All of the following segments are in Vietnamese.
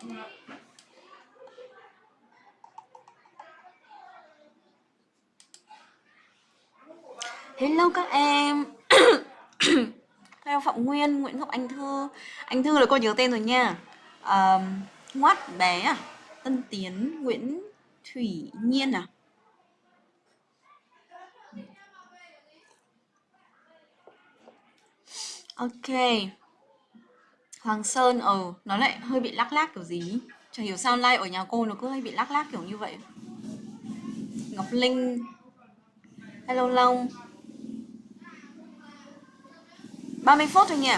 Hello các em. Hello Phạm Nguyên, Nguyễn Ngọc Anh Thư. Anh Thư là cô nhớ tên rồi nha. Um, Ngoát bé à? Tân Tiến, Nguyễn Thủy Nhiên à? Ok. Hoàng Sơn, ờ Nó lại hơi bị lắc lác kiểu gì Chẳng hiểu sao like ở nhà cô nó cứ hay bị lắc lác kiểu như vậy. Ngọc Linh. Hello Long. 30 phút thôi nhỉ?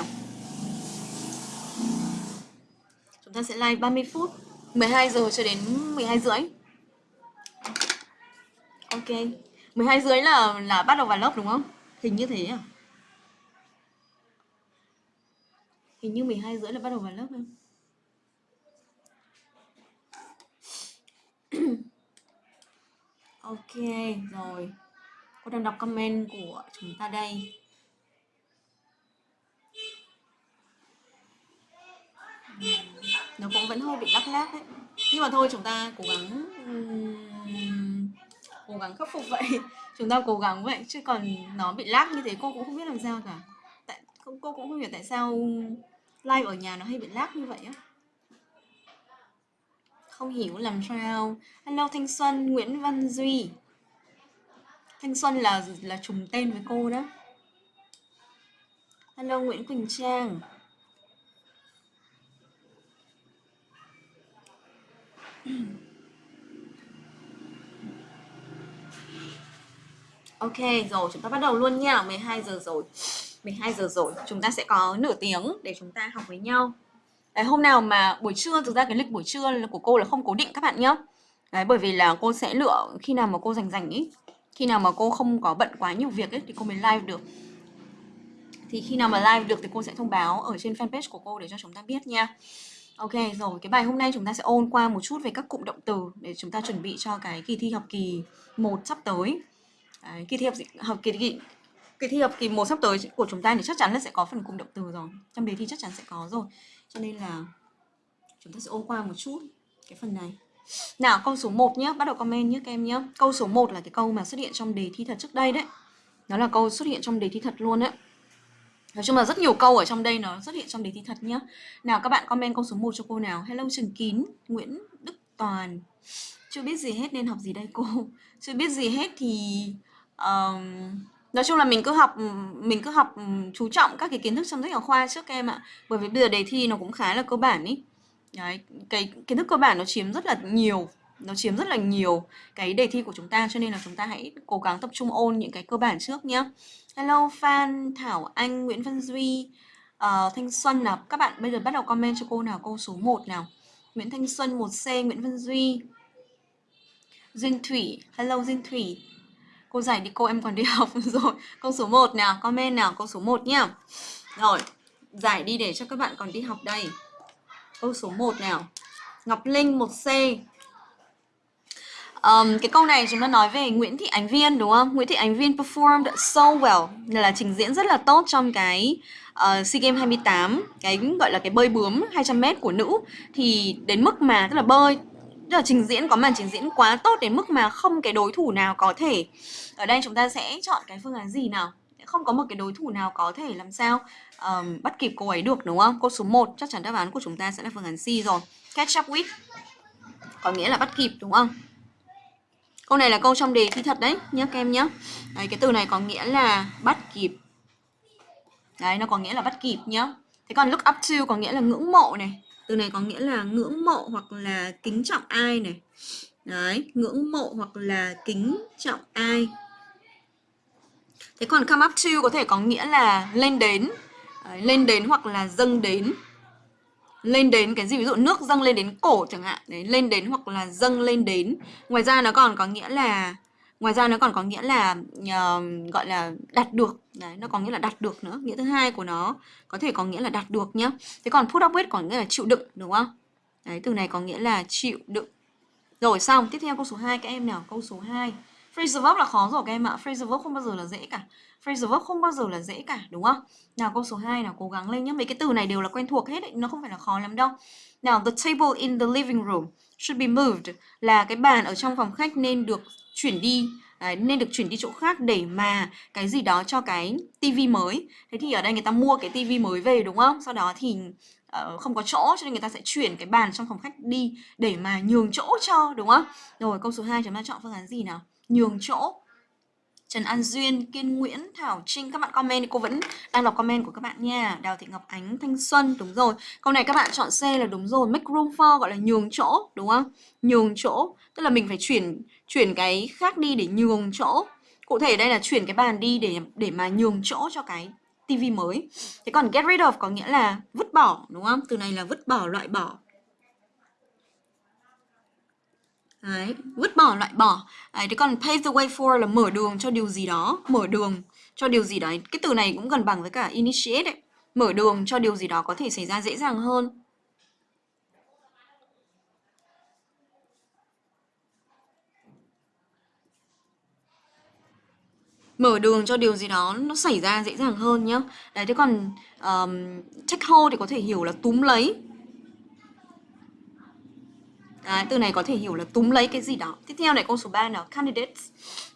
Chúng ta sẽ live 30 phút 12 giờ cho đến 12 rưỡi. Ok. 12 rưỡi là là bắt đầu vào lớp đúng không? Hình như thế à? Hình như 12 rưỡi là bắt đầu vào lớp không? ok, rồi. Cô đang đọc comment của chúng ta đây. Nó cũng vẫn hơi bị lắc lác đấy nhưng mà thôi, chúng ta cố gắng cố gắng khắc phục vậy. Chúng ta cố gắng vậy, chứ còn nó bị lắc như thế, cô cũng không biết làm sao cả. Tại cô cũng không hiểu tại sao live ở nhà nó hay bị lag như vậy á. Không hiểu làm sao. Hello, thanh xuân, nguyễn văn duy. Thanh xuân là là trùng tên với cô đó. Hello, nguyễn quỳnh trang. Ok, rồi, chúng ta bắt đầu luôn nha. 12 giờ rồi. 12 giờ rồi chúng ta sẽ có nửa tiếng để chúng ta học với nhau. Đấy, hôm nào mà buổi trưa thực ra cái lịch buổi trưa của cô là không cố định các bạn nhé Đấy, bởi vì là cô sẽ lựa khi nào mà cô rảnh rảnh ý khi nào mà cô không có bận quá nhiều việc ấy thì cô mới live được. Thì khi nào mà live được thì cô sẽ thông báo ở trên fanpage của cô để cho chúng ta biết nha. Ok rồi, cái bài hôm nay chúng ta sẽ ôn qua một chút về các cụm động từ để chúng ta chuẩn bị cho cái kỳ thi học kỳ 1 sắp tới. Đấy, kỳ thi học học kỳ, kỳ kỳ thi học kỳ 1 sắp tới của chúng ta thì chắc chắn là sẽ có phần cụm động từ rồi. Trong đề thi chắc chắn sẽ có rồi. Cho nên là chúng ta sẽ ôn qua một chút cái phần này. Nào, câu số 1 nhé, bắt đầu comment nhé các em nhé. Câu số 1 là cái câu mà xuất hiện trong đề thi thật trước đây đấy. Nó là câu xuất hiện trong đề thi thật luôn đấy. Nói chung là rất nhiều câu ở trong đây nó xuất hiện trong đề thi thật nhá. Nào các bạn comment câu số 1 cho cô nào. Hello Trần Kín, Nguyễn Đức Toàn. Chưa biết gì hết nên học gì đây cô? Chưa biết gì hết thì um, nói chung là mình cứ học ừ, mình cứ học ừ, chú trọng các cái kiến thức trong sách giáo khoa trước em ạ. Bởi vì bây giờ đề thi nó cũng khá là cơ bản ý. Đấy, cái kiến thức cơ bản nó chiếm rất là nhiều nó chiếm rất là nhiều cái đề thi của chúng ta cho nên là chúng ta hãy cố gắng tập trung ôn những cái cơ bản trước nhé Hello Phan, Thảo Anh, Nguyễn Văn Duy, uh, Thanh Xuân nào? Các bạn bây giờ bắt đầu comment cho cô nào câu số 1 nào? Nguyễn Thanh Xuân 1C, Nguyễn Văn Duy. Duyên Thủy, hello Duyên Thủy. Cô giải đi cô em còn đi học rồi. Câu số 1 nào, comment nào, câu số 1 nhá. Rồi, giải đi để cho các bạn còn đi học đây. Câu số 1 nào. Ngọc Linh 1C Um, cái câu này chúng ta nói về Nguyễn Thị Ánh Viên đúng không? Nguyễn Thị Ánh Viên performed so well là trình diễn rất là tốt trong cái uh, SEA Games 28 cái gọi là cái bơi bướm 200m của nữ. Thì đến mức mà tức là bơi tức là trình diễn có màn trình diễn quá tốt đến mức mà không cái đối thủ nào có thể ở đây chúng ta sẽ chọn cái phương án gì nào không có một cái đối thủ nào có thể làm sao um, bắt kịp cô ấy được đúng không? Câu số 1 chắc chắn đáp án của chúng ta sẽ là phương án C rồi. Catch up with có nghĩa là bắt kịp đúng không? Câu này là câu trong đề thi thật đấy nhé các em nhé. Đấy, cái từ này có nghĩa là bắt kịp. Đấy, nó có nghĩa là bắt kịp nhá. Thế còn look up to có nghĩa là ngưỡng mộ này. Từ này có nghĩa là ngưỡng mộ hoặc là kính trọng ai này. Đấy, ngưỡng mộ hoặc là kính trọng ai. Thế còn come up to có thể có nghĩa là lên đến. Đấy, lên đến hoặc là dâng đến lên đến cái gì ví dụ nước dâng lên đến cổ chẳng hạn đấy lên đến hoặc là dâng lên đến ngoài ra nó còn có nghĩa là ngoài ra nó còn có nghĩa là uh, gọi là đạt được. Đấy nó có nghĩa là đạt được nữa. Nghĩa thứ hai của nó có thể có nghĩa là đạt được nhá. Thế còn put up with có nghĩa là chịu đựng đúng không? Đấy từ này có nghĩa là chịu đựng. Rồi xong. Tiếp theo câu số 2 các em nào? Câu số 2 phrasal verb là khó rồi các em ạ. Phrasal verb không bao giờ là dễ cả. Phrasal verb không bao giờ là dễ cả đúng không? Nào câu số 2 nào cố gắng lên nhé. Mấy cái từ này đều là quen thuộc hết ấy, nó không phải là khó lắm đâu. Nào the table in the living room should be moved là cái bàn ở trong phòng khách nên được chuyển đi Đấy, nên được chuyển đi chỗ khác để mà cái gì đó cho cái tivi mới. Thế thì ở đây người ta mua cái tivi mới về đúng không? Sau đó thì uh, không có chỗ cho nên người ta sẽ chuyển cái bàn trong phòng khách đi để mà nhường chỗ cho đúng không? Rồi câu số 2 chúng ta chọn phương án gì nào? Nhường chỗ. Trần An Duyên, Kiên Nguyễn, Thảo Trinh Các bạn comment thì cô vẫn đang đọc comment của các bạn nha. Đào Thị Ngọc Ánh, Thanh Xuân Đúng rồi, câu này các bạn chọn C là đúng rồi. Make room for gọi là nhường chỗ Đúng không? Nhường chỗ Tức là mình phải chuyển chuyển cái khác đi để nhường chỗ Cụ thể đây là chuyển cái bàn đi để để mà nhường chỗ cho cái tivi mới Thế còn get rid of có nghĩa là vứt bỏ đúng không? Từ này là vứt bỏ, loại bỏ Đấy, vứt bỏ, loại bỏ. Đấy, thế còn pave the way for là mở đường cho điều gì đó, mở đường cho điều gì đấy. Cái từ này cũng gần bằng với cả initiate ấy. Mở đường cho điều gì đó có thể xảy ra dễ dàng hơn. Mở đường cho điều gì đó nó xảy ra dễ dàng hơn nhá. Đấy thế còn um, take hold thì có thể hiểu là túm lấy Đấy, từ này có thể hiểu là túm lấy cái gì đó. Tiếp theo này câu số 3 nào, candidates.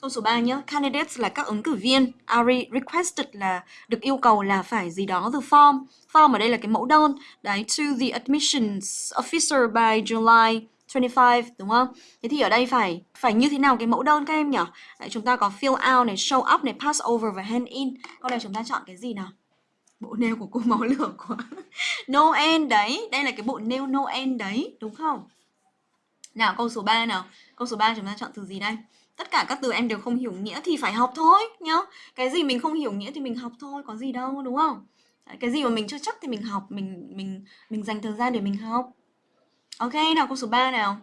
Câu số 3 nhá, candidates là các ứng cử viên. Are requested là được yêu cầu là phải gì đó the form. Form ở đây là cái mẫu đơn. Đấy, to the admissions officer by July 25 đúng không? Thế thì ở đây phải phải như thế nào cái mẫu đơn các em nhỉ? Đấy, chúng ta có fill out này, show up này, pass over và hand in. Câu này chúng ta chọn cái gì nào? Bộ nail của cô máu lửa quá. Noel đấy, đây là cái bộ nail Noel đấy, đúng không? Nào câu số 3 nào Câu số 3 chúng ta chọn từ gì đây Tất cả các từ em đều không hiểu nghĩa thì phải học thôi nhá Cái gì mình không hiểu nghĩa thì mình học thôi Có gì đâu đúng không Cái gì mà mình chưa chắc thì mình học Mình mình mình dành thời gian để mình học Ok nào câu số 3 nào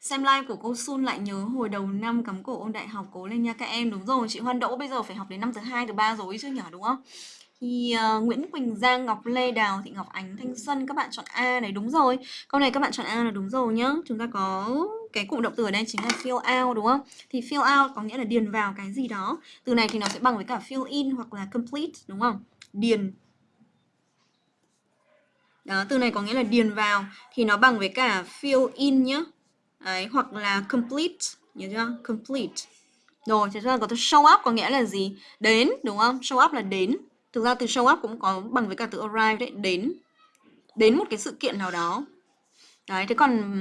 Xem live của cô Sun lại nhớ hồi đầu năm cắm cổ ôn đại học cố lên nha các em Đúng rồi, chị Hoan Đỗ bây giờ phải học đến năm thứ hai thứ ba rồi chứ nhỏ đúng không? thì uh, Nguyễn Quỳnh Giang, Ngọc Lê, Đào, Thị Ngọc Ánh, Thanh Xuân các bạn chọn A này đúng rồi. Câu này các bạn chọn A là đúng rồi nhá. Chúng ta có cái cụm động từ ở đây chính là fill out đúng không? Thì fill out có nghĩa là điền vào cái gì đó. Từ này thì nó sẽ bằng với cả fill in hoặc là complete đúng không? Điền đó, từ này có nghĩa là điền vào thì nó bằng với cả fill in nhá. Đấy, hoặc là complete, nhớ chưa? Complete. Rồi, thế ra có từ show up có nghĩa là gì? Đến, đúng không? Show up là đến. Thực ra từ show up cũng có bằng với cả từ arrive đấy, đến đến một cái sự kiện nào đó. Đấy, thế còn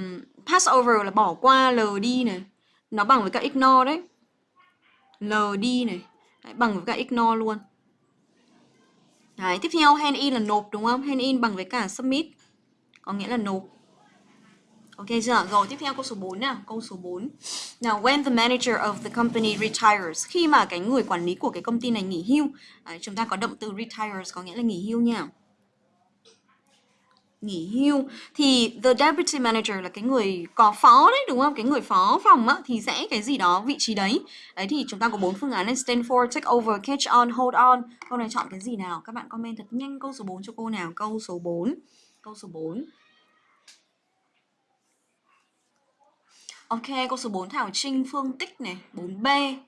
pass over là bỏ qua, lờ đi này. Nó bằng với cả ignore đấy. Lờ đi này. Đấy, bằng với cả ignore luôn. Đấy, tiếp theo hand in là nộp đúng không? Hand in bằng với cả submit. Có nghĩa là nộp. Ok chưa? Rồi tiếp theo câu số 4 nào, câu số 4. Now when the manager of the company retires, khi mà cái người quản lý của cái công ty này nghỉ hưu, đấy, chúng ta có động từ retires có nghĩa là nghỉ hưu nha. Nghỉ hưu thì the deputy manager là cái người có phó đấy đúng không? Cái người phó phòng á thì sẽ cái gì đó vị trí đấy. Đấy thì chúng ta có bốn phương án này stand for, take over, catch on, hold on. Câu này chọn cái gì nào? Các bạn comment thật nhanh câu số 4 cho cô nào. Câu số 4. Câu số 4. Ok, câu số 4 Thảo Trinh Phương Tích này, 4B. Uh,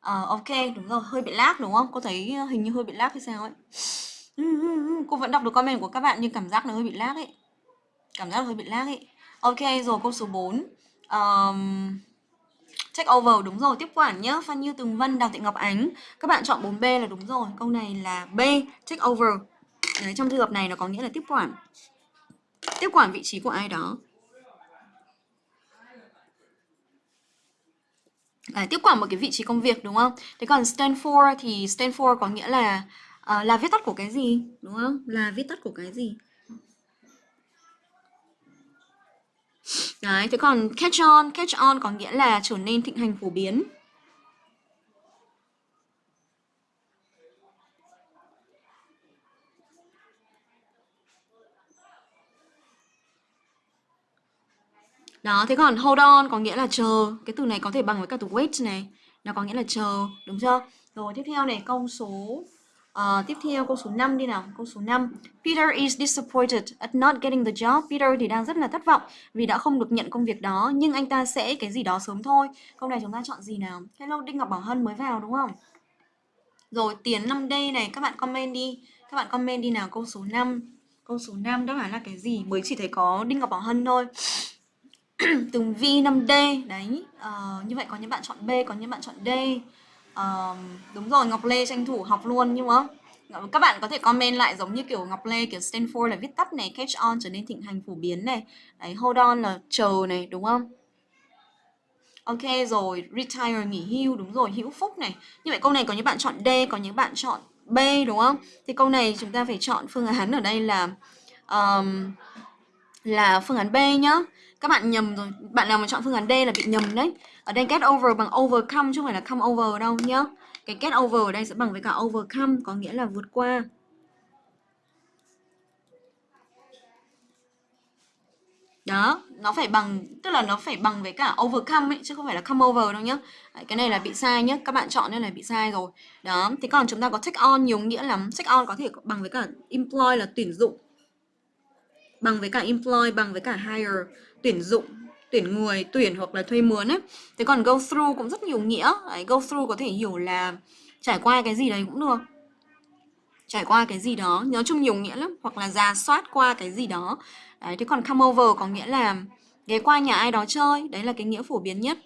ờ, ok, đúng rồi, hơi bị lag đúng không? Cô thấy hình như hơi bị lag hay sao ấy. Ừ, ừ, ừ. Cô vẫn đọc được comment của các bạn nhưng cảm giác nó hơi bị lag ấy. Cảm giác hơi bị lag ấy. Ok, rồi câu số 4. Um, check over đúng rồi, tiếp quản nhá. Phan Như Tường Vân, Đào Thị Ngọc Ánh. Các bạn chọn 4B là đúng rồi. Câu này là B, check over. Đấy, trong trường hợp này nó có nghĩa là tiếp quản. Tiếp quản vị trí của ai đó. à, tiếp quản một cái vị trí công việc đúng không? Thế còn stand for thì stand for có nghĩa là à, là viết tắt của cái gì đúng không? Là viết tắt của cái gì? Đấy, thế còn catch on, catch on có nghĩa là trở nên thịnh hành phổ biến. Đó, thế còn hold on có nghĩa là chờ. Cái từ này có thể bằng với cả từ wait này. Nó có nghĩa là chờ, đúng chưa? Rồi tiếp theo này câu số uh, tiếp theo câu số 5 đi nào. Câu số 5. Peter is disappointed at not getting the job. Peter thì đang rất là thất vọng vì đã không được nhận công việc đó, nhưng anh ta sẽ cái gì đó sớm thôi. Câu này chúng ta chọn gì nào? Hello Đinh Ngọc Bảo Hân mới vào đúng không? Rồi Tiến 5D này các bạn comment đi. Các bạn comment đi nào câu số 5. Câu số 5 đáp án là cái gì? Mới chỉ thấy có Đinh Ngọc Bảo Hân thôi. Từng vi 5D đấy. Uh, như vậy có những bạn chọn B, có những bạn chọn D. Uh, đúng rồi, Ngọc Lê tranh thủ học luôn nhưng mà các bạn có thể comment lại giống như kiểu Ngọc Lê kiểu stand for là viết tắt này, catch on trở nên thịnh hành phổ biến này. Đấy, hold on là chờ này đúng không? Ok rồi, retire nghỉ hưu đúng rồi, hữu phúc này. Như vậy câu này có những bạn chọn D, có những bạn chọn B đúng không? Thì câu này chúng ta phải chọn phương án ở đây là um, là phương án B nhá. Các bạn nhầm rồi, bạn nào mà chọn phương án D là bị nhầm đấy. Ở đây get over bằng overcome chứ không phải là come over đâu nhá. Cái get over ở đây sẽ bằng với cả overcome có nghĩa là vượt qua. đó nó phải bằng tức là nó phải bằng với cả overcome ấy chứ không phải là come over đâu nhá. Đấy, cái này là bị sai nhá các bạn chọn nên là bị sai rồi. Đó thế còn chúng ta có take on nhiều nghĩa lắm. Take on có thể bằng với cả employ là tuyển dụng. Bằng với cả employ bằng với cả hire tuyển dụng tuyển người tuyển hoặc là thuê mướn ấy. Thế còn go through cũng rất nhiều nghĩa. Đấy, go through có thể hiểu là trải qua cái gì đấy cũng được. Trải qua cái gì đó nói chung nhiều nghĩa lắm. Hoặc là ra soát qua cái gì đó. Đấy thế còn come over có nghĩa là ghé qua nhà ai đó chơi. Đấy là cái nghĩa phổ biến nhất.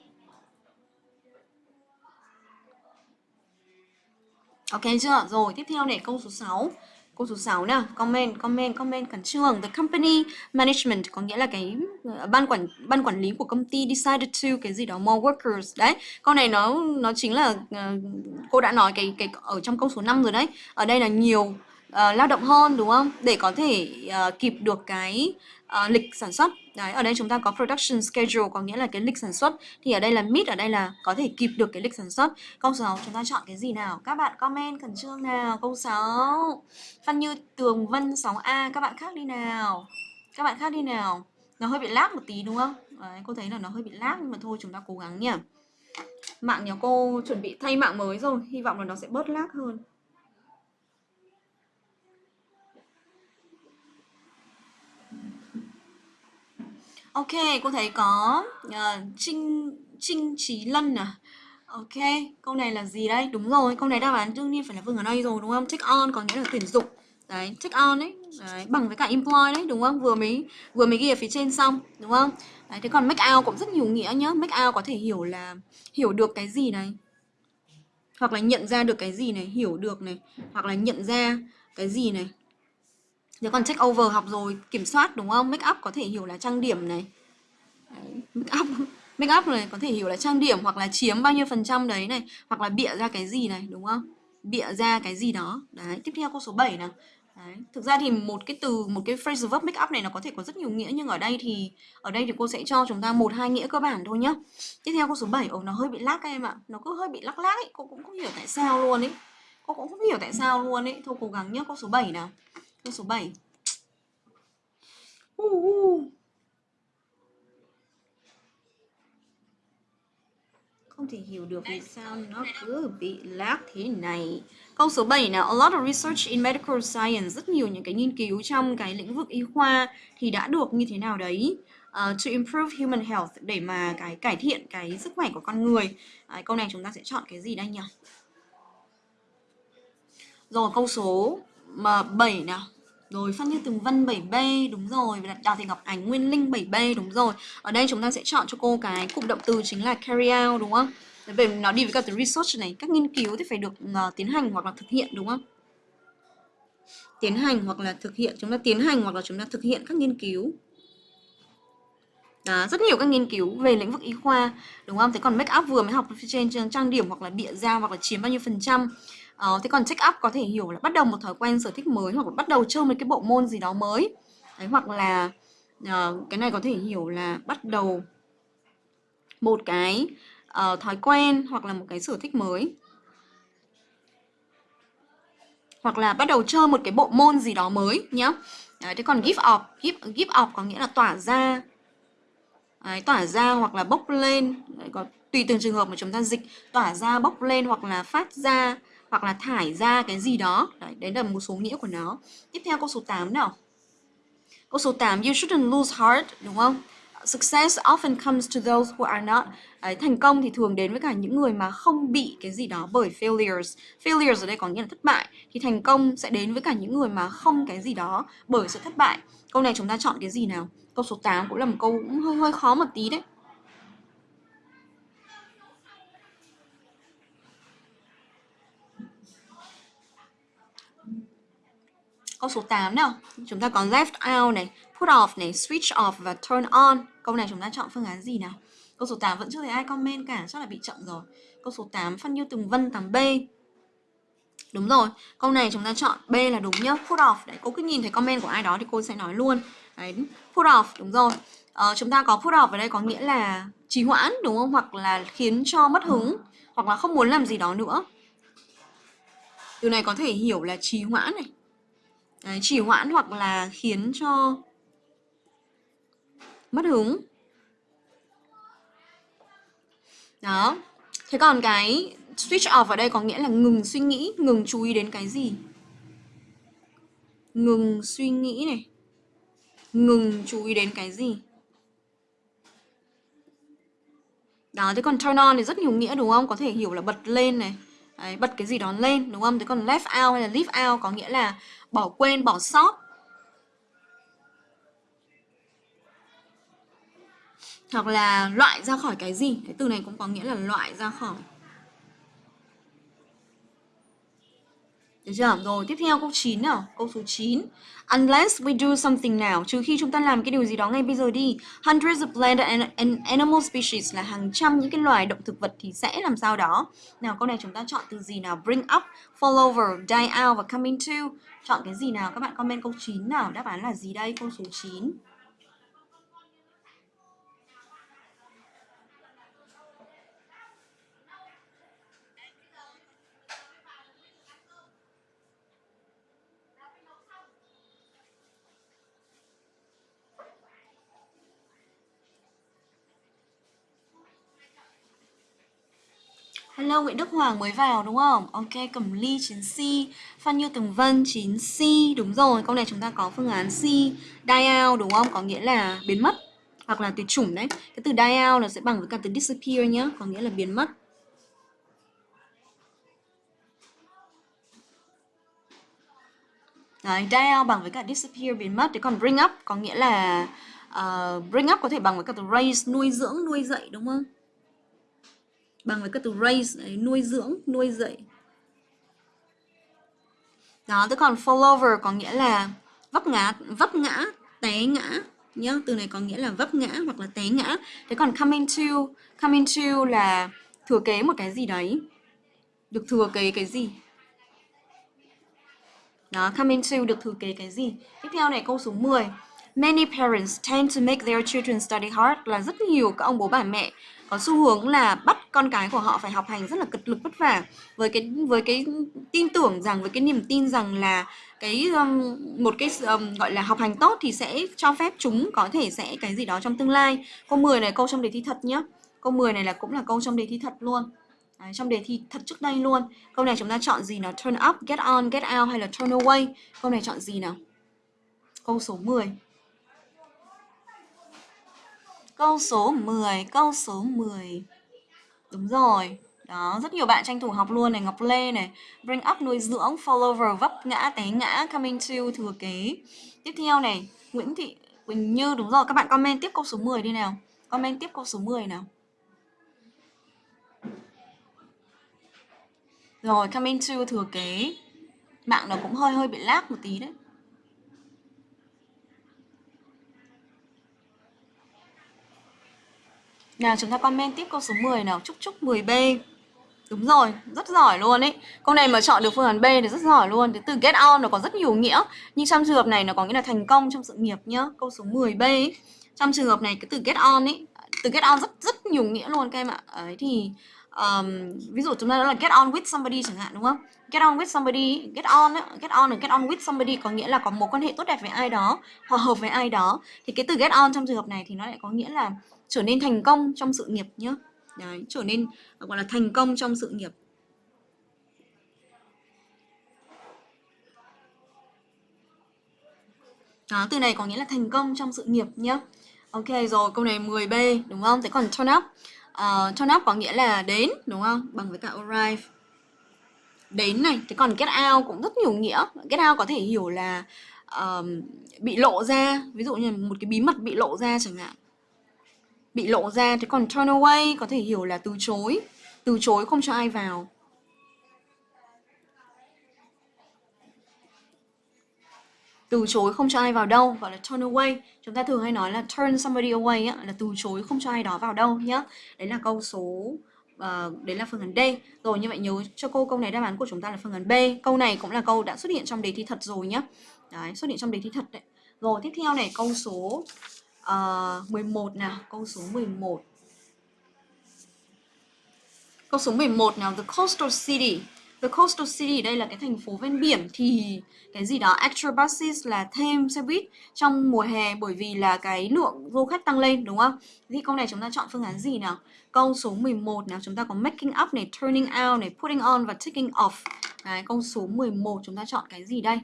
Ok chưa? Rồi tiếp theo này câu số 6 câu số 6 nào comment comment comment khẩn trương. The company management có nghĩa là cái ờ, ban quản ban quản lý của công ty decided to cái gì đó more workers. Đấy câu này nó nó chính là uh, cô đã nói cái cái ở trong câu số 5 rồi đấy. Ở đây là nhiều uh, lao động hơn đúng không? Để có thể uh, kịp được cái uh, lịch sản xuất. Đấy ở đây chúng ta có production schedule có nghĩa là cái lịch sản xuất. Thì ở đây là meet ở đây là có thể kịp được cái lịch sản xuất. Câu 6 chúng ta chọn cái gì nào? Các bạn comment khẩn trương nào. Câu 6 văn Như Tường Vân 6A các bạn khác đi nào. Các bạn khác đi nào. Nó hơi bị lag một tí đúng không? Đấy, cô thấy là nó hơi bị lag nhưng mà thôi chúng ta cố gắng nhỉ mạng nhà cô chuẩn bị thay mạng mới rồi. Hy vọng là nó sẽ bớt lag hơn. Ok, cô thấy có uh, Trinh Trinh Trí Lân à. Ok, câu này là gì đây? Đúng rồi, câu này đáp án đương nhiên phải là vương ở đây rồi đúng không? Take on có nghĩa là tuyển dụng. Đấy, take on đấy, đấy bằng với cả employ đấy, đúng không? Vừa mới vừa mới ghi ở phía trên xong, đúng không? Đấy, thế còn make out cũng rất nhiều nghĩa nhá. Make out có thể hiểu là hiểu được cái gì này. Hoặc là nhận ra được cái gì này, hiểu được này, hoặc là nhận ra cái gì này, nếu còn check over học rồi kiểm soát đúng không? Make up có thể hiểu là trang điểm này. Đấy, make up make up này có thể hiểu là trang điểm hoặc là chiếm bao nhiêu phần trăm đấy này, hoặc là bịa ra cái gì này đúng không? Bịa ra cái gì đó. Đấy, tiếp theo câu số 7 nào. Đấy. Thực ra thì một cái từ một cái phrasal verb make up này nó có thể có rất nhiều nghĩa nhưng ở đây thì ở đây thì cô sẽ cho chúng ta một hai nghĩa cơ bản thôi nhá. Tiếp theo câu số 7, ồ nó hơi bị lắc em ạ. Nó cứ hơi bị lắc lắc ấy, cô cũng không hiểu tại sao luôn ấy. Cô cũng không hiểu tại sao luôn ấy. Thôi cố gắng nhá, câu số 7 nào. Câu số 7 uh, uh. Không thể hiểu được vì sao nó cứ bị lag thế này. Câu số 7 nào A lot of research in medical science Rất nhiều những cái nghiên cứu trong cái lĩnh vực y khoa Thì đã được như thế nào đấy? Uh, To improve human health Để mà cái cải thiện cái sức khỏe của con người. À, Câu này chúng ta sẽ chọn cái gì đây nhỉ? Rồi câu số 7 nào rồi Phan Như Tường Vân 7B đúng rồi. Và Đào Thị Ngọc Ánh Nguyên Linh 7B đúng rồi. Ở đây chúng ta sẽ chọn cho cô cái cụm động từ chính là carry out đúng không? Về nó đi với cả từ research này. Các nghiên cứu thì phải được uh, tiến hành hoặc là thực hiện đúng không? Tiến hành hoặc là thực hiện. Chúng ta tiến hành hoặc là chúng ta thực hiện các nghiên cứu. Đó, rất nhiều các nghiên cứu về lĩnh vực y khoa đúng không? Thế còn make up vừa mới học trên trang điểm hoặc là bịa ra hoặc là chiếm bao nhiêu phần trăm? Ờ, thế còn check up có thể hiểu là bắt đầu một thói quen sở thích mới hoặc là bắt đầu chơi một cái bộ môn gì đó mới. Đấy, hoặc là uh, cái này có thể hiểu là bắt đầu một cái uh, thói quen hoặc là một cái sở thích mới. Hoặc là bắt đầu chơi một cái bộ môn gì đó mới nhá. Đấy, thế còn give up give, give up có nghĩa là tỏa ra. Đấy, tỏa ra hoặc là bốc lên. Đấy, có tùy từng trường hợp mà chúng ta dịch tỏa ra bốc lên hoặc là phát ra hoặc là thải ra cái gì đó. Đấy, đấy là một số nghĩa của nó. Tiếp theo câu số 8 nào. Câu số 8 you shouldn't lose heart đúng không? Success often comes to those who are not Đấy, thành công thì thường đến với cả những người mà không bị cái gì đó bởi failures. Failures ở đây có nghĩa là thất bại. Thì thành công sẽ đến với cả những người mà không cái gì đó bởi sự thất bại. Câu này chúng ta chọn cái gì nào? Câu số 8 cũng là một câu cũng hơi hơi khó một tí đấy. Câu số 8 nào. Chúng ta có left out này, put off này, switch off và turn on. Câu này chúng ta chọn phương án gì nào? Câu số 8 vẫn chưa thấy ai comment cả, chắc là bị chậm rồi. Câu số 8 phân như từng vân 8B. Đúng rồi, câu này chúng ta chọn B là đúng nhá, put off. Đấy, cô cứ nhìn thấy comment của ai đó thì cô sẽ nói luôn. Đấy, put off, đúng rồi. Ờ, chúng ta có put off ở đây có nghĩa là trì hoãn đúng không? Hoặc là khiến cho mất hứng, hoặc là không muốn làm gì đó nữa. Từ này có thể hiểu là trì hoãn này, Đấy, chỉ hoãn hoặc là khiến cho mất hứng. Đó. Thế còn cái switch off ở đây có nghĩa là ngừng suy nghĩ ngừng chú ý đến cái gì? Ngừng suy nghĩ này. Ngừng chú ý đến cái gì? Đó thế còn turn on thì rất nhiều nghĩa đúng không? Có thể hiểu là bật lên này. Đấy, bật cái gì đó lên đúng không? Thế còn left out hay là leave out có nghĩa là bỏ quên bỏ sót. Hoặc là loại ra khỏi cái gì? Cái từ này cũng có nghĩa là loại ra khỏi. Được chưa? Rồi tiếp theo câu 9 nào, câu số 9. Unless we do something now, trừ khi chúng ta làm cái điều gì đó ngay bây giờ đi. Hundreds of plant and, and animal species là hàng trăm những cái loài động thực vật thì sẽ làm sao đó. Nào câu này chúng ta chọn từ gì nào? Bring up, fall over, die out và coming to Chọn cái gì nào? Các bạn comment câu 9 nào. Đáp án là gì đây? Câu số 9. Hello Nguyễn Đức Hoàng mới vào đúng không? Ok, Cẩm Ly 9C, Phan Như Tường Vân 9C, đúng rồi, câu này chúng ta có phương án C, die out đúng không? Có nghĩa là biến mất hoặc là tuyệt chủng đấy. Cái từ die out là sẽ bằng với cả từ disappear nhá, có nghĩa là biến mất. Đấy, die out bằng với cả disappear biến mất. Thế còn bring up có nghĩa là uh, bring up có thể bằng với cả từ raise nuôi dưỡng, nuôi dạy đúng không? Bằng với các từ raise đấy, nuôi dưỡng nuôi dạy. Đó thế còn fall over có nghĩa là vấp ngã vấp ngã té ngã nhá. Từ này có nghĩa là vấp ngã hoặc là té ngã. Thế còn come into come into là thừa kế một cái gì đấy. Được thừa kế cái gì? Đó come into được thừa kế cái gì? Tiếp theo này câu số 10 Many parents tend to make their children study hard là rất nhiều các ông bố bà mẹ có xu hướng là bắt con cái của họ phải học hành rất là cực lực vất vả. Với cái với cái tin tưởng rằng với cái niềm tin rằng là cái um, một cái um, gọi là học hành tốt thì sẽ cho phép chúng có thể sẽ cái gì đó trong tương lai. Câu 10 này câu trong đề thi thật nhá. Câu 10 này là cũng là câu trong đề thi thật luôn. Đấy, trong đề thi thật trước đây luôn. Câu này chúng ta chọn gì nào? Turn up get on get out hay là turn away? Câu này chọn gì nào? Câu số 10 Câu số 10, câu số 10. Đúng rồi. Đó, rất nhiều bạn tranh thủ học luôn này, Ngọc Lê này, bring up nuôi dưỡng, fall over vấp ngã té ngã, coming to thừa kế. Tiếp theo này, Nguyễn Thị Quỳnh Như đúng rồi, các bạn comment tiếp câu số 10 đi nào. Comment tiếp câu số 10 nào. Rồi, coming to thừa kế. Mạng nó cũng hơi hơi bị lag một tí đấy. Nào chúng ta comment tiếp câu số 10 nào. Chúc chúc 10B Đúng rồi, rất giỏi luôn ấy. Câu này mà chọn được phương án B thì rất giỏi luôn. Cái từ get on nó có rất nhiều nghĩa. Nhưng trong trường hợp này nó có nghĩa là thành công trong sự nghiệp nhá. Câu số 10B ấy. Trong trường hợp này cái từ get on ấy Từ get on rất rất nhiều nghĩa luôn các em ạ. Ấy thì um, Ví dụ chúng ta nói là get on with somebody chẳng hạn đúng không? Get on with somebody Get on ấy, get on get on with somebody Có nghĩa là có mối quan hệ tốt đẹp với ai đó Hòa hợp với ai đó. Thì cái từ get on trong trường hợp này thì nó lại có nghĩa là trở nên thành công trong sự nghiệp nhé Đấy, trở nên gọi là thành công trong sự nghiệp Đó, từ này có nghĩa là thành công trong sự nghiệp nhé Ok rồi, câu này 10B đúng không? Thế còn turn up. Uh, turn up có nghĩa là đến đúng không? Bằng với cả arrive. Đến này, thế còn get out cũng rất nhiều nghĩa. Get out có thể hiểu là uh, bị lộ ra, ví dụ như một cái bí mật bị lộ ra chẳng hạn. Bị lộ ra, thế còn turn away có thể hiểu là từ chối, từ chối không cho ai vào. từ chối không cho ai vào đâu gọi là turn away. Chúng ta thường hay nói là turn somebody away á, là từ chối không cho ai đó vào đâu nhá. Đấy là câu số uh, đấy là phương án D. Rồi như vậy nhớ cho cô câu này đáp án của chúng ta là phương án B. Câu này cũng là câu đã xuất hiện trong đề thi thật rồi nhá. Đấy xuất hiện trong đề thi thật đấy. Rồi tiếp theo này câu số Ờ, uh, 11 nào câu số 11 câu số 11 nào the coastal city The coastal city đây là cái thành phố ven biển thì cái gì đó extra buses là thêm xe buýt trong mùa hè bởi vì là cái lượng du khách tăng lên đúng không? Thì câu này chúng ta chọn phương án gì nào? Câu số 11 nào chúng ta có making up này, turning out này, putting on và taking off. Đấy, câu số 11 chúng ta chọn cái gì đây?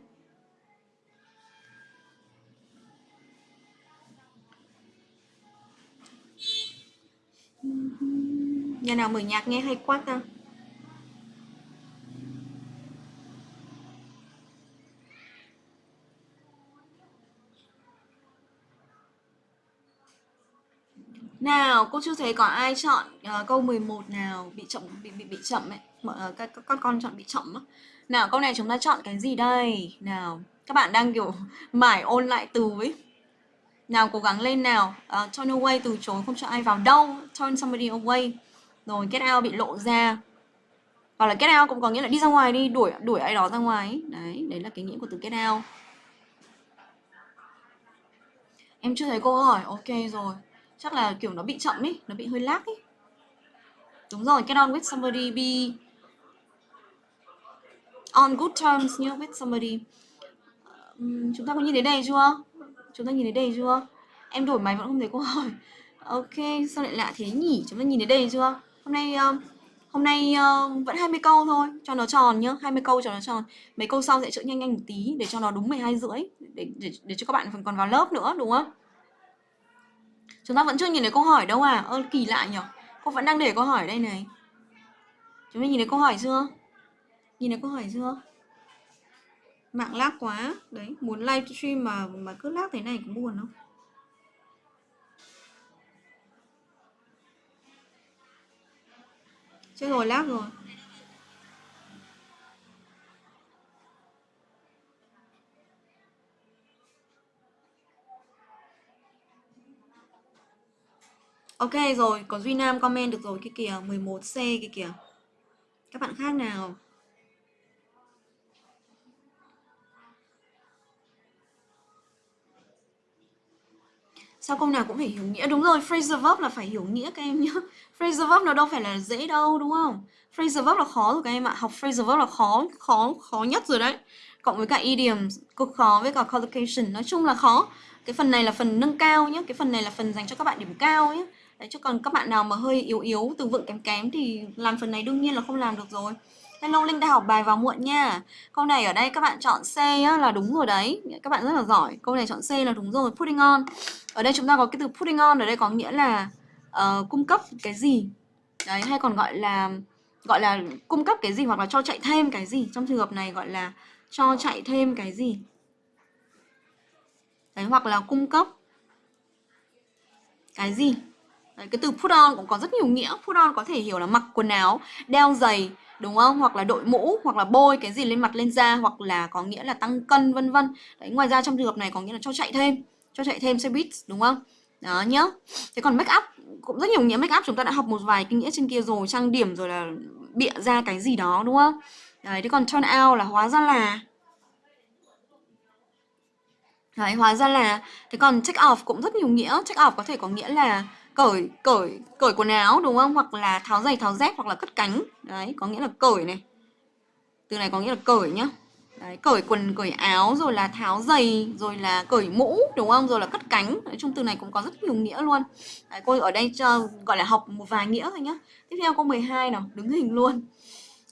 Nhà nào mở nhạc nghe hay quá ta? Nào, cô chưa thấy có ai chọn uh, câu 11 nào bị chậm bị bị bị chậm ấy. Uh, các, các con con chọn bị chậm á. Nào, câu này chúng ta chọn cái gì đây? Nào, các bạn đang kiểu mải ôn lại từ ấy. Nào cố gắng lên nào. Uh, turn away từ chối không cho ai vào đâu. Turn somebody away. Rồi get out bị lộ ra. Hoặc là get out cũng có nghĩa là đi ra ngoài đi, đuổi đuổi ai đó ra ngoài ấy. Đấy, đấy là cái nghĩa của từ get out. Em chưa thấy câu hỏi. Ok rồi chắc là kiểu nó bị chậm ấy nó bị hơi lag ấy đúng rồi get on with somebody be on good terms nhá with somebody um, chúng ta có nhìn thấy đây chưa chúng ta nhìn thấy đây chưa em đổi máy vẫn không thấy câu hỏi ok sao lại lạ thế nhỉ chúng ta nhìn thấy đây chưa hôm nay ờ, hôm nay uh, vẫn 20 câu thôi cho nó tròn nhá 20 câu cho nó tròn mấy câu sau sẽ chữa nhanh nhanh một tí để cho nó đúng 12 rưỡi để, để, để cho các bạn còn vào lớp nữa đúng không Chúng ta vẫn chưa nhìn thấy câu hỏi đâu à? Ơ kỳ lạ nhỉ? Cô vẫn đang để câu hỏi đây này. Chúng ta nhìn thấy câu hỏi chưa? Nhìn thấy câu hỏi chưa? Mạng lag quá. Đấy, muốn livestream mà mà cứ lag thế này cũng buồn không? Chết rồi, lag rồi. Ok rồi, có Duy Nam comment được rồi kia kìa, 11C kia kìa. Các bạn khác nào? Sao câu nào cũng phải hiểu nghĩa? Đúng rồi, phrasal verb là phải hiểu nghĩa các em nhé Phrasal verb nó đâu phải là dễ đâu đúng không? Phrasal verb là khó rồi các em ạ. Học phrasal verb là khó, khó, khó nhất rồi đấy. Cộng với cả idiom cực khó với cả collocation. Nói chung là khó. Cái phần này là phần nâng cao nhé Cái phần này là phần dành cho các bạn điểm cao nhé Đấy, chứ còn các bạn nào mà hơi yếu yếu, từ vựng kém kém thì làm phần này đương nhiên là không làm được rồi. Hello Linh đã học bài vào muộn nha. Câu này ở đây các bạn chọn C á, là đúng rồi đấy. Các bạn rất là giỏi. Câu này chọn C là đúng rồi. Putting on. Ở đây chúng ta có cái từ putting on ở đây có nghĩa là uh, cung cấp cái gì. Đấy hay còn gọi là gọi là cung cấp cái gì hoặc là cho chạy thêm cái gì. Trong trường hợp này gọi là cho chạy thêm cái gì. Đấy hoặc là cung cấp cái gì Đấy, cái từ put on cũng có rất nhiều nghĩa put on có thể hiểu là mặc quần áo đeo giày đúng không? Hoặc là đội mũ, hoặc là bôi cái gì lên mặt, lên da, hoặc là có nghĩa là tăng cân, vân vân. Đấy, ngoài ra trong trường hợp này có nghĩa là cho chạy thêm, cho chạy thêm xe buýt, đúng không? Đó nhá. Thế còn make up, cũng rất nhiều nghĩa make up, chúng ta đã học một vài kinh nghĩa trên kia rồi, trang điểm rồi là bịa ra cái gì đó, đúng không? Đấy, thế còn turn out là hóa ra là đấy, hóa ra là, thế còn check off cũng rất nhiều nghĩa. Check off có thể có nghĩa là cởi cởi cởi quần áo đúng không? Hoặc là tháo giày tháo dép hoặc là cất cánh. Đấy có nghĩa là cởi này. Từ này có nghĩa là cởi nhá. Đấy, cởi quần cởi áo rồi là tháo giày rồi là cởi mũ đúng không? Rồi là cất cánh. Nói chung từ này cũng có rất nhiều nghĩa luôn. Đấy, cô ở đây cho gọi là học một vài nghĩa thôi nhá. Tiếp theo câu 12 nào đứng hình luôn.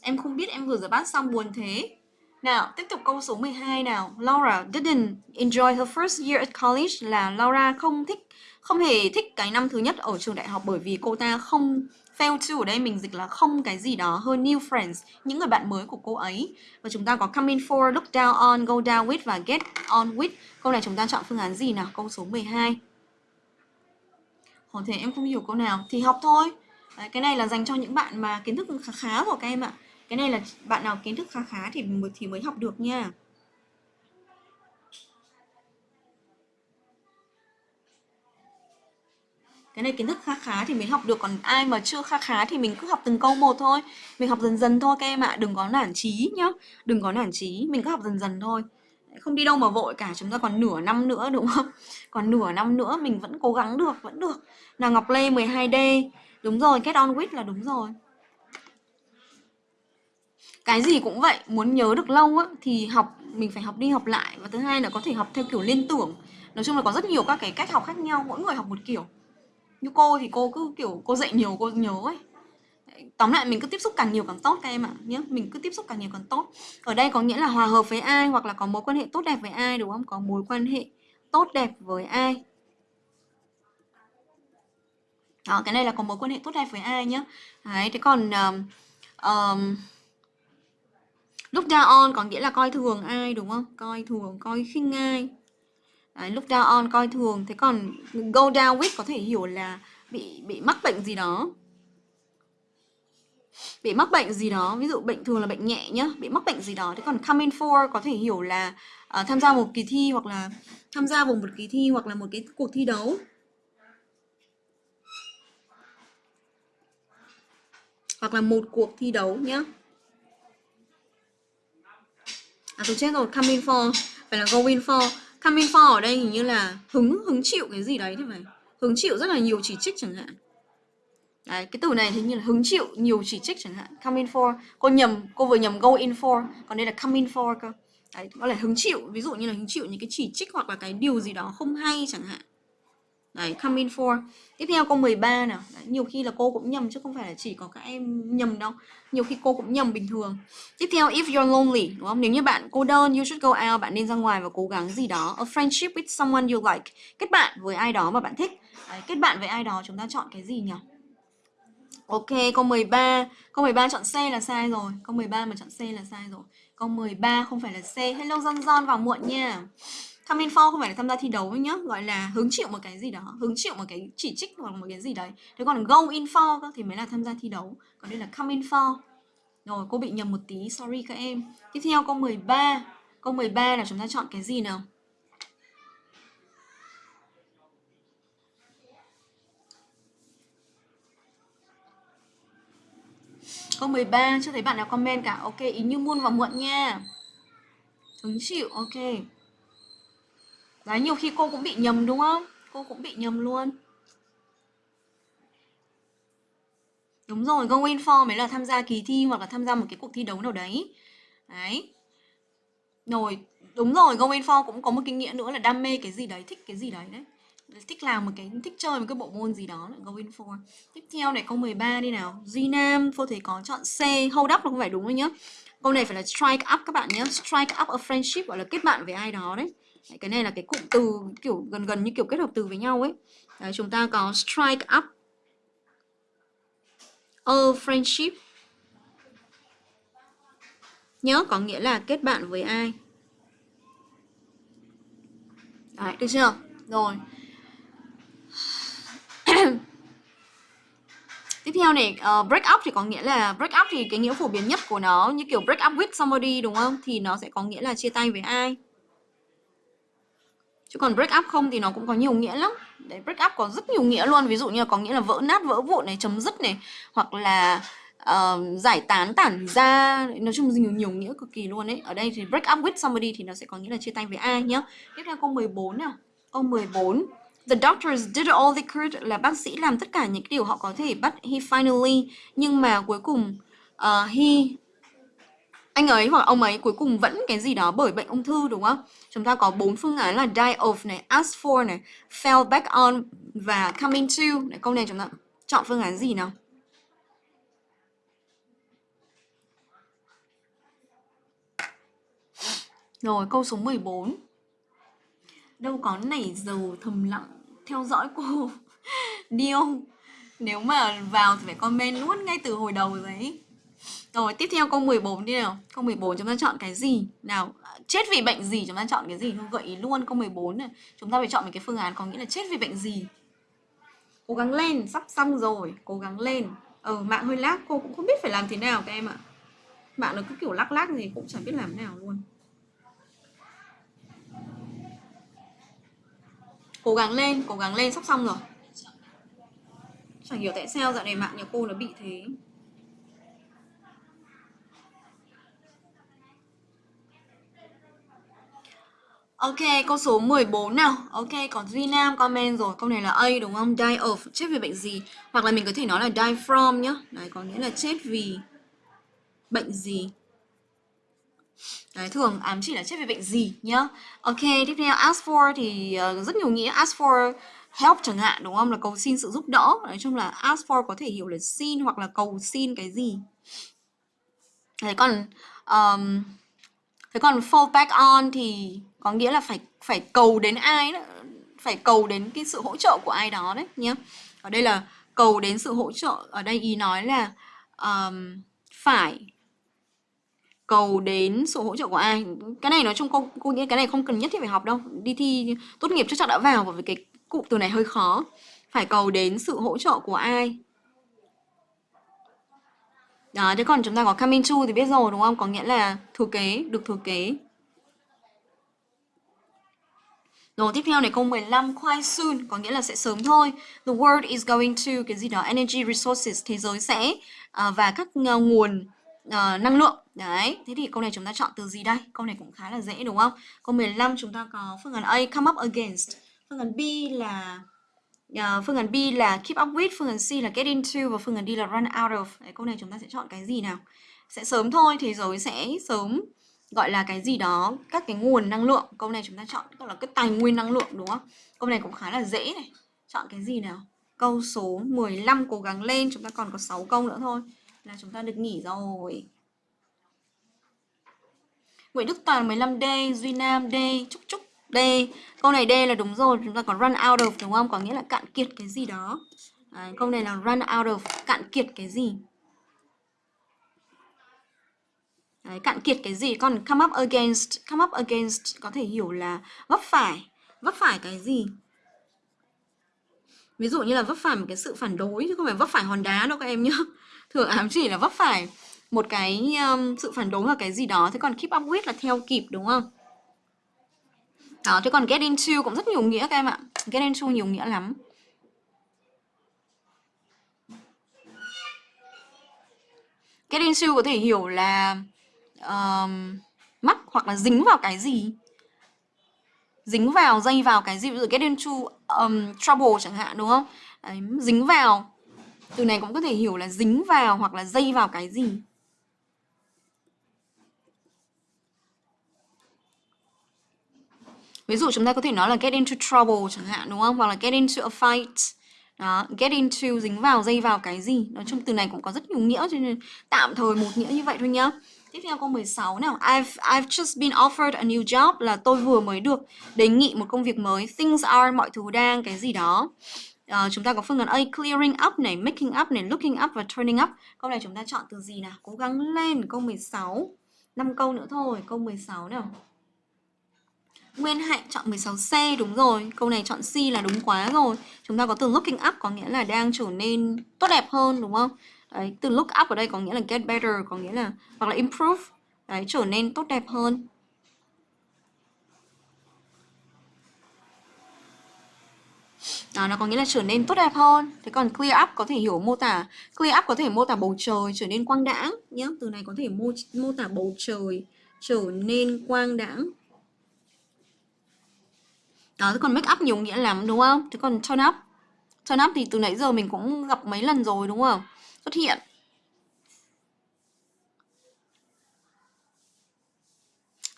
Em không biết em vừa rửa bát xong buồn thế. Nào tiếp tục câu số 12 nào. Laura didn't enjoy her first year at college là Laura không thích không hề thích cái năm thứ nhất ở trường đại học bởi vì cô ta không fail to ở đây mình dịch là không cái gì đó hơn new friends những người bạn mới của cô ấy. Và chúng ta có come in for look down on go down with và get on with. Câu này chúng ta chọn phương án gì nào? Câu số 12 có thể em không hiểu câu nào. Thì học thôi. Đấy, cái này là dành cho những bạn mà kiến thức khá khá của các em ạ. Cái này là bạn nào kiến thức khá khá thì mới thì mới học được nha. Cái này kiến thức khá khá thì mới học được, còn ai mà chưa khá khá thì mình cứ học từng câu một thôi. Mình học dần dần thôi các em ạ, đừng có nản trí nhá. Đừng có nản trí mình cứ học dần dần thôi. Không đi đâu mà vội cả, chúng ta còn nửa năm nữa, đúng không? Còn nửa năm nữa mình vẫn cố gắng được, vẫn được. Là Ngọc Lê 12D đúng rồi, get on with là đúng rồi. Cái gì cũng vậy, muốn nhớ được lâu á, thì học, mình phải học đi học lại. Và thứ hai là có thể học theo kiểu liên tưởng. Nói chung là có rất nhiều các cái cách học khác nhau, mỗi người học một kiểu như cô thì cô cứ kiểu cô dạy nhiều cô nhớ ấy. Tóm lại mình cứ tiếp xúc càng nhiều càng tốt các em ạ nhé mình cứ tiếp xúc càng nhiều càng tốt. Ở đây có nghĩa là hòa hợp với ai hoặc là có mối quan hệ tốt đẹp với ai đúng không? Có mối quan hệ tốt đẹp với ai. Đó cái này là có mối quan hệ tốt đẹp với ai nhé. đấy thế còn um, um, lúc down on có nghĩa là coi thường ai đúng không? Coi thường coi khinh ai. Đấy, look down on coi thường thế còn go down with có thể hiểu là bị bị mắc bệnh gì đó. Bị mắc bệnh gì đó ví dụ bệnh thường là bệnh nhẹ nhá bị mắc bệnh gì đó. Thế còn coming for có thể hiểu là uh, tham gia một kỳ thi hoặc là tham gia vào một kỳ thi hoặc là một cái cuộc thi đấu. Hoặc là một cuộc thi đấu nhá. À tôi chết rồi coming for phải là going for. Coming for ở đây hình như là hứng hứng chịu cái gì đấy thì phải. Hứng chịu rất là nhiều chỉ trích chẳng hạn. Đấy, cái từ này thì như là hứng chịu nhiều chỉ trích chẳng hạn. Coming for cô nhầm cô vừa nhầm go in for còn đây là coming for cơ. Đấy có là hứng chịu ví dụ như là hứng chịu những cái chỉ trích hoặc là cái điều gì đó không hay chẳng hạn. Đấy, come in for. Tiếp theo câu 13 nào. Đấy, nhiều khi là cô cũng nhầm chứ không phải là chỉ có các em nhầm đâu. Nhiều khi cô cũng nhầm bình thường. Tiếp theo if you're lonely, đúng không? Nếu như bạn cô đơn, you should go out, bạn nên ra ngoài và cố gắng gì đó. A friendship with someone you like. Kết bạn với ai đó mà bạn thích. Đấy, kết bạn với ai đó chúng ta chọn cái gì nhỉ? Ok, câu 13. Câu 13 chọn C là sai rồi. Câu 13 mà chọn C là sai rồi. Câu 13 không phải là C. Hello John John vào muộn nha come in for không phải là tham gia thi đấu nhá gọi là hứng chịu một cái gì đó hứng chịu một cái chỉ trích hoặc một cái gì đấy thế còn go in for thì mới là tham gia thi đấu còn đây là come in for rồi cô bị nhầm một tí sorry các em tiếp theo câu 13 câu 13 là chúng ta chọn cái gì nào Câu 13 chưa thấy bạn nào comment cả. Ok, ý như muôn và muộn nha. Hứng chịu, ok. Đấy, nhiều khi cô cũng bị nhầm đúng không? Cô cũng bị nhầm luôn. Đúng rồi, go in for mới là tham gia kỳ thi hoặc là tham gia một cái cuộc thi đấu nào đấy. Đấy. Rồi, đúng rồi, go in for cũng có một cái nghĩa nữa là đam mê cái gì đấy, thích cái gì đấy đấy. Thích làm một cái, thích chơi một cái bộ môn gì đó là go in for. Tiếp theo này câu 13 đi nào. Duy Nam, cô thấy có chọn C, hold up là không phải đúng rồi nhá. Câu này phải là strike up các bạn nhé. Strike up a friendship gọi là kết bạn với ai đó đấy. Đấy, cái này là cái cụm từ kiểu gần gần như kiểu kết hợp từ với nhau ấy. Đấy, chúng ta có strike up a friendship. Nhớ có nghĩa là kết bạn với ai. Đấy, được chưa? Rồi. Tiếp theo này, uh, break up thì có nghĩa là break up thì cái nghĩa phổ biến nhất của nó như kiểu break up with somebody đúng không? Thì nó sẽ có nghĩa là chia tay với ai chứ còn break up không thì nó cũng có nhiều nghĩa lắm. Đấy break up có rất nhiều nghĩa luôn. Ví dụ như là có nghĩa là vỡ nát vỡ vụn này chấm dứt này hoặc là uh, giải tán tản ra. Nói chung là nhiều nhiều nghĩa cực kỳ luôn ấy. Ở đây thì break up with somebody thì nó sẽ có nghĩa là chia tay với ai nhá. Tiếp theo câu 14 nào. Câu 14 The doctors did all they could là bác sĩ làm tất cả những điều họ có thể but he finally nhưng mà cuối cùng uh, he anh ấy hoặc ông ấy cuối cùng vẫn cái gì đó bởi bệnh ung thư đúng không? Chúng ta có bốn phương án là die of này, ask for này, fell back on và coming to. Này, câu này chúng ta chọn phương án gì nào? Rồi, câu số 14. Đâu có nảy dầu thầm lặng theo dõi cô Điêu Nếu mà vào thì phải comment luôn ngay từ hồi đầu rồi đấy rồi tiếp theo câu 14 đi nào. Câu 14 chúng ta chọn cái gì? Nào chết vì bệnh gì? Chúng ta chọn cái gì? Gợi ý luôn câu 14 này. Chúng ta phải chọn một cái phương án có nghĩa là chết vì bệnh gì. Cố gắng lên sắp xong rồi Cố gắng lên. Ờ mạng hơi lag cô cũng không biết phải làm thế nào các em ạ. Mạng nó cứ kiểu lắc lắc gì cũng chẳng biết làm thế nào luôn. Cố gắng lên, cố gắng lên sắp xong rồi. Chẳng hiểu tại sao dạo này mạng nhà cô nó bị thế. Ok, câu số 14 nào. Ok, còn Duy Nam comment rồi. Câu này là A đúng không? Die of, chết vì bệnh gì? Hoặc là mình có thể nói là die from nhá. Đấy, có nghĩa là chết vì bệnh gì? Đấy, thường ám chỉ là chết vì bệnh gì nhá. Ok, tiếp theo ask for thì uh, rất nhiều nghĩa. Ask for help chẳng hạn đúng không? Là cầu xin sự giúp đỡ. Nói chung là ask for có thể hiểu là xin hoặc là cầu xin cái gì. Đấy, còn um, Thế còn fall back on thì có nghĩa là phải phải cầu đến ai đó, phải cầu đến cái sự hỗ trợ của ai đó đấy nhé. Ở đây là cầu đến sự hỗ trợ, ở đây ý nói là um, phải cầu đến sự hỗ trợ của ai. Cái này nói chung cô cô nghĩ cái này không cần nhất thiết phải học đâu. Đi thi tốt nghiệp chắc chắn đã vào bởi vì cái cụm từ này hơi khó. Phải cầu đến sự hỗ trợ của ai. Đó, thế còn chúng ta có coming to thì biết rồi đúng không? Có nghĩa là thừa kế, được thừa kế. Rồi tiếp theo này câu 15 quite soon có nghĩa là sẽ sớm thôi. The world is going to cái gì đó energy resources thế giới sẽ uh, và các uh, nguồn uh, năng lượng. Đấy, thế thì câu này chúng ta chọn từ gì đây? Câu này cũng khá là dễ đúng không? Câu 15 chúng ta có phương án A come up against. Phương án B là uh, phương án B là keep up with, phương án C là get into và phương án D là run out of. Đấy, câu này chúng ta sẽ chọn cái gì nào? Sẽ sớm thôi, thế giới sẽ sớm gọi là cái gì đó các cái nguồn năng lượng. Câu này chúng ta chọn gọi là cái tài nguyên năng lượng đúng không? Câu này cũng khá là dễ này. Chọn cái gì nào? Câu số 15 cố gắng lên chúng ta còn có 6 câu nữa thôi là chúng ta được nghỉ rồi. Nguyễn Đức Toàn 15D Duy Nam D Trúc Trúc D. Câu này D là đúng rồi chúng ta có run out of đúng không? Có nghĩa là cạn kiệt cái gì đó. À, câu này là run out of cạn kiệt cái gì? Đấy, cạn kiệt cái gì? Còn come up against come up against có thể hiểu là vấp phải. Vấp phải cái gì? Ví dụ như là vấp phải một cái sự phản đối chứ không phải vấp phải hòn đá đâu các em nhá. Thường ám chỉ là vấp phải một cái um, sự phản đối hoặc cái gì đó. Thế còn keep up with là theo kịp đúng không? Đó thế còn get into cũng rất nhiều nghĩa các em ạ. Get into nhiều nghĩa lắm. Get into có thể hiểu là uh, mắc hoặc là dính vào cái gì? Dính vào dây vào cái gì? Ví dụ get into um, trouble chẳng hạn đúng không? Đấy, dính vào. Từ này cũng có thể hiểu là dính vào hoặc là dây vào cái gì. Ví dụ chúng ta có thể nói là get into trouble chẳng hạn đúng không? Hoặc là get into a fight. Đó, get into dính vào dây vào cái gì? Nói chung từ này cũng có rất nhiều nghĩa cho nên tạm thời một nghĩa như vậy thôi nhá. Tiếp theo câu 16 nào. I've I've just been offered a new job là tôi vừa mới được đề nghị một công việc mới. Things are mọi thứ đang cái gì đó. Uh, chúng ta có phương án A clearing up này, making up này, looking up và turning up. Câu này chúng ta chọn từ gì nào? Cố gắng lên câu 16. 5 câu nữa thôi, câu 16 nào. Nguyên Hạnh chọn 16C đúng rồi Câu này chọn C là đúng quá rồi Chúng ta có từ looking up có nghĩa là đang trở nên tốt đẹp hơn đúng không Đấy, từ look up ở đây có nghĩa là get better, có nghĩa là hoặc là improve, đấy, trở nên tốt đẹp hơn. Đó, nó có nghĩa là trở nên tốt đẹp hơn. Thế còn clear up có thể hiểu mô tả clear up có thể mô tả bầu trời trở nên quang đãng nhé. Từ này có thể mô mô tả bầu trời trở nên quang đãng. Đó, thế còn make up nhiều nghĩa lắm đúng không? Thế còn turn up. Turn up thì từ nãy giờ mình cũng gặp mấy lần rồi đúng không? Xuất hiện.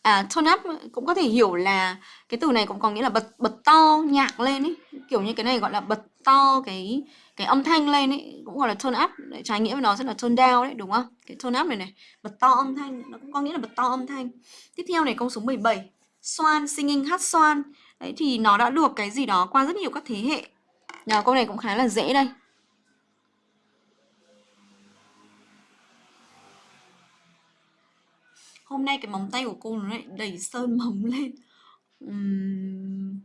À tone up cũng có thể hiểu là cái từ này cũng có nghĩa là bật bật to, nhạc lên ấy kiểu như cái này gọi là bật to cái cái âm thanh lên ấy cũng gọi là tone up trái nghĩa với nó sẽ là tone down đấy, đúng không? Cái tone up này này, bật to âm thanh, nó cũng có nghĩa là bật to âm thanh. Tiếp theo này, câu số 17 Swan singing hát xoan. Đấy, thì nó đã được cái gì đó qua rất nhiều các thế hệ. Nào, câu này cũng khá là dễ đây. Hôm nay cái móng tay của cô nó lại đẩy sơn móng lên. Uhm...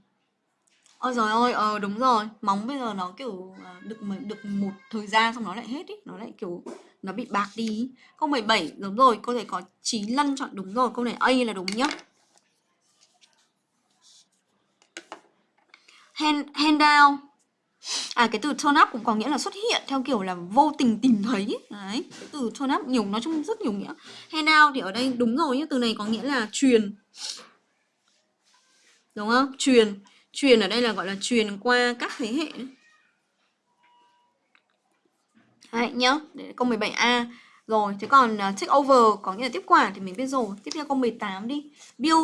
Ôi rồi ơi, ờ đúng rồi, móng bây giờ nó kiểu à, được được một thời gian xong nó lại hết ý, nó lại kiểu nó bị bạc đi. Câu 17 đúng rồi, cô thể có trí Lân chọn đúng rồi, câu này A là đúng nhá. Hand, hand down À cái từ turn up cũng có nghĩa là xuất hiện theo kiểu là vô tình tìm thấy. Đấy, cái từ turn up nhiều nói chung rất nhiều nghĩa. Hand out thì ở đây đúng rồi nhé, từ này có nghĩa là truyền. Đúng không? Truyền. Truyền ở đây là gọi là truyền qua các thế hệ. Đấy nhá, để câu 17A Rồi, thế còn uh, take over có nghĩa là tiếp quản thì mình biết rồi. Tiếp theo câu 18 đi. Bill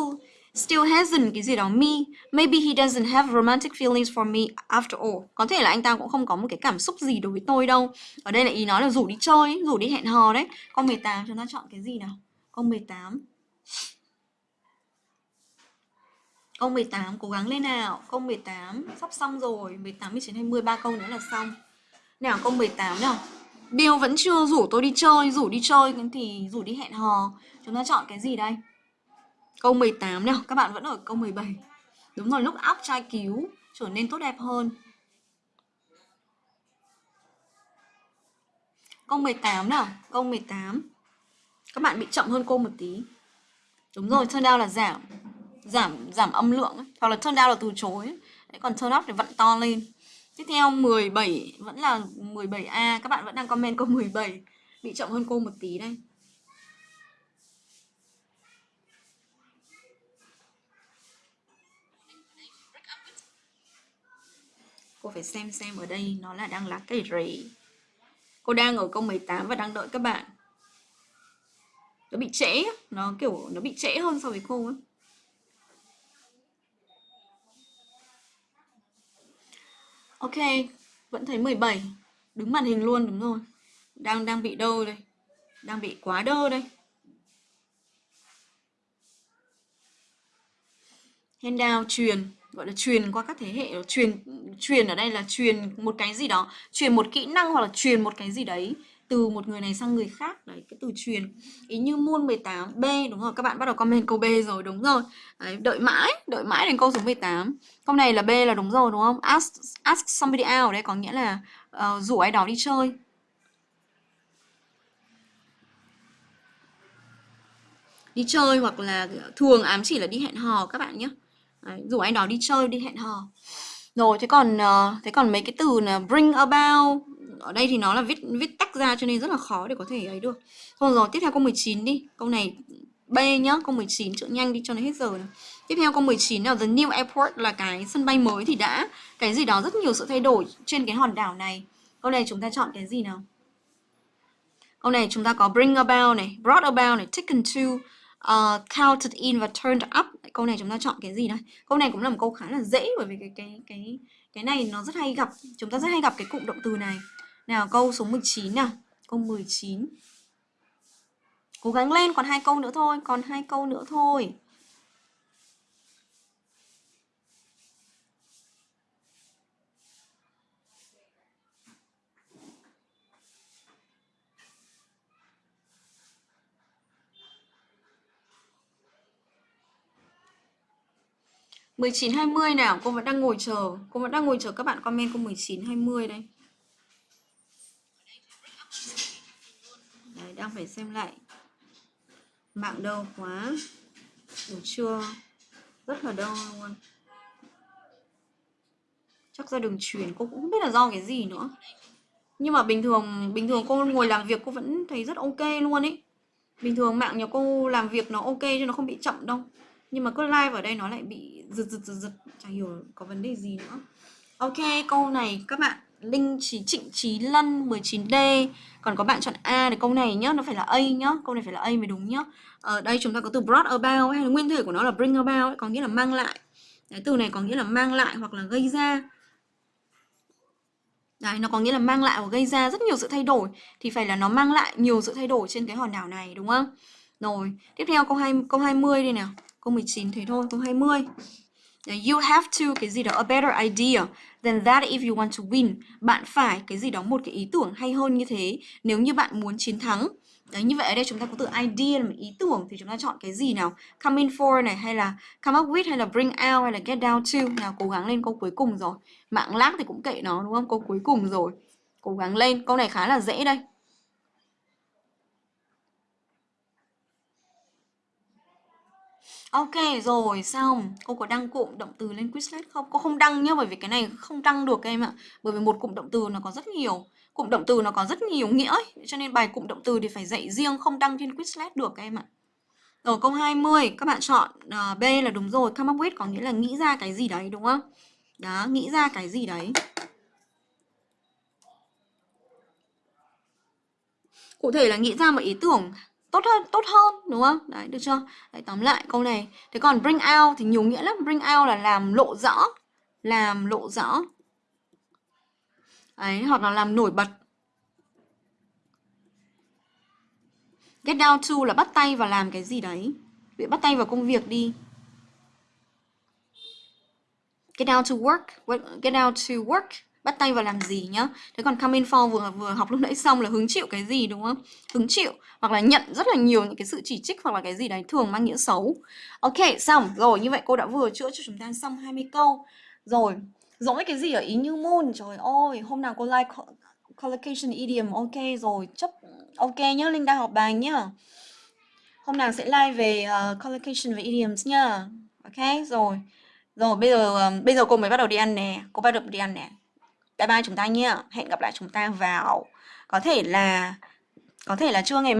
still hasn't cái gì đó. Me maybe he doesn't have romantic feelings for me after all. Có thể là anh ta cũng không có một cái cảm xúc gì đối với tôi đâu. Ở đây là ý nói là rủ đi chơi rủ đi hẹn hò đấy. Câu 18 chúng ta chọn cái gì nào? Câu 18 Câu 18 cố gắng lên nào. Câu 18 sắp xong rồi. 18, 19, 20 ba câu nữa là xong. Nào câu 18 nào. Bill vẫn chưa rủ tôi đi chơi Rủ đi chơi thì rủ đi hẹn hò. Chúng ta chọn cái gì đây? Câu 18 nào, các bạn vẫn ở câu 17. Đúng rồi, lúc óc trai cứu trở nên tốt đẹp hơn. Câu 18 nào, câu 18. Các bạn bị chậm hơn cô một tí. Đúng rồi, turn down là giảm. Giảm giảm âm lượng ấy. hoặc là turn down là từ chối. Đấy, còn turn up thì vặn to lên. Tiếp theo 17 vẫn là 17A, các bạn vẫn đang comment câu 17. Bị chậm hơn cô một tí đây. Cô phải xem xem ở đây nó là đang là cái gì cô đang ở câu 18 và đang đợi các bạn. Nó bị trễ nó kiểu, nó bị trễ hơn so với cô ấy ok, vẫn thấy 17 đứng màn hình luôn, đúng rồi. Đang đang bị đơ đây. Đang bị quá đơ đây. Handout truyền gọi là truyền qua các thế hệ truyền truyền ở đây là truyền một cái gì đó truyền một kỹ năng hoặc là truyền một cái gì đấy từ một người này sang người khác. Đấy cái từ truyền. Ý như môn 18 B đúng rồi các bạn bắt đầu comment câu B rồi đúng rồi. Đấy, đợi mãi đợi mãi đến câu số 18 câu này là B là đúng rồi đúng không? Ask ask somebody out đấy đây có nghĩa là uh, rủ ai đó đi chơi. Đi chơi hoặc là thường ám chỉ là đi hẹn hò các bạn nhé. Đấy, rủ anh đó đi chơi đi hẹn hò. Rồi thế còn uh, thế còn mấy cái từ là bring about ở đây thì nó là viết viết tách ra cho nên rất là khó để có thể ấy được. Thôi rồi tiếp theo câu 19 đi. Câu này B nhá câu 19 chữa nhanh đi cho nó hết giờ này. tiếp theo câu 19 là the new airport là cái sân bay mới thì đã. Cái gì đó rất nhiều sự thay đổi trên cái hòn đảo này. Câu này chúng ta chọn cái gì nào? Câu này chúng ta có bring about này brought about này taken to uh, counted in và turned up. Câu này chúng ta chọn cái gì đây? Câu này cũng là một câu khá là dễ bởi vì cái cái cái cái này nó rất hay gặp chúng ta rất hay gặp cái cụm động từ này. Nào câu số 19 nào. Câu 19 cố gắng lên còn hai câu nữa thôi còn hai câu nữa thôi. 19 20 nào, cô vẫn đang ngồi chờ. Cô vẫn đang ngồi chờ các bạn comment câu 19 20 đây. Đấy, đang phải xem lại. Mạng đâu quá. Được chưa? Rất là đau luôn. Chắc ra đường truyền cô cũng không biết là do cái gì nữa. Nhưng mà bình thường bình thường cô ngồi làm việc cô vẫn thấy rất ok luôn ấy. Bình thường mạng nhà cô làm việc nó ok chứ nó không bị chậm đâu nhưng mà cứ live ở đây nó lại bị giật giật giật giật. Chẳng hiểu có vấn đề gì nữa. Ok câu này các bạn Linh Trí Trịnh Trí Lân 19D Còn có bạn chọn A thì câu này nhá Nó phải là A nhá. Câu này phải là A mới đúng nhá. Ở đây chúng ta có từ brought about hay là nguyên thể của nó là bring about ấy, Có nghĩa là mang lại. Đấy, Từ này có nghĩa là mang lại hoặc là gây ra. Đấy, nó có nghĩa là mang lại hoặc gây ra rất nhiều sự thay đổi. Thì phải là nó mang lại nhiều sự thay đổi trên cái hòn đảo này đúng không? Rồi, tiếp theo câu 2, câu 20 đây nào Câu 19 thế thôi, câu 20 You have to cái gì đó a better idea than that if you want to win. Bạn phải cái gì đó một cái ý tưởng hay hơn như thế nếu như bạn muốn chiến thắng. Đấy như vậy ở đây chúng ta có từ idea là một ý tưởng thì chúng ta chọn cái gì nào? Come in for này hay là come up with hay là bring out hay là get down to. Nào cố gắng lên câu cuối cùng rồi. Mạng lác thì cũng kệ nó đúng không? Câu cuối cùng rồi. Cố gắng lên. Câu này khá là dễ đây. Ok rồi xong. Cô có đăng cụm động từ lên Quizlet không? Cô không đăng nhá bởi vì cái này không đăng được em ạ. Bởi vì một cụm động từ nó có rất nhiều. Cụm động từ nó có rất nhiều nghĩa ấy. Cho nên bài cụm động từ thì phải dạy riêng không đăng trên Quizlet được em ạ. Rồi câu 20 các bạn chọn uh, B là đúng rồi. Come up with có nghĩa là nghĩ ra cái gì đấy đúng không? Đó, nghĩ ra cái gì đấy. Cụ thể là nghĩ ra một ý tưởng tốt hơn tốt hơn, đúng không? Đấy, được chưa? Đấy, tóm lại câu này. Thế còn bring out thì nhiều nghĩa lắm. Bring out là làm lộ rõ, làm lộ rõ. Ấy hoặc là làm nổi bật. Get down to là bắt tay vào làm cái gì đấy. Bị bắt tay vào công việc đi. Get down to work, get down to work bắt tay vào làm gì nhá. Thế còn coming for vừa vừa học lúc nãy xong là hứng chịu cái gì đúng không? Hứng chịu hoặc là nhận rất là nhiều những cái sự chỉ trích hoặc là cái gì đấy thường mang nghĩa xấu. Ok xong. Rồi như vậy cô đã vừa chữa cho chúng ta xong 20 câu. Rồi dỗi cái gì ở ý như moon? Trời ơi hôm nào cô like collocation idiom ok rồi chấp ok nhá linh đang học bài nhá. Hôm nào sẽ like về uh, collocation và idioms nhá. Ok rồi. Rồi bây giờ um, bây giờ cô mới bắt đầu đi ăn nè. Cô bắt đầu đi ăn nè bye bye chúng ta nhé. Hẹn gặp lại chúng ta vào, có thể là, có thể là trưa ngày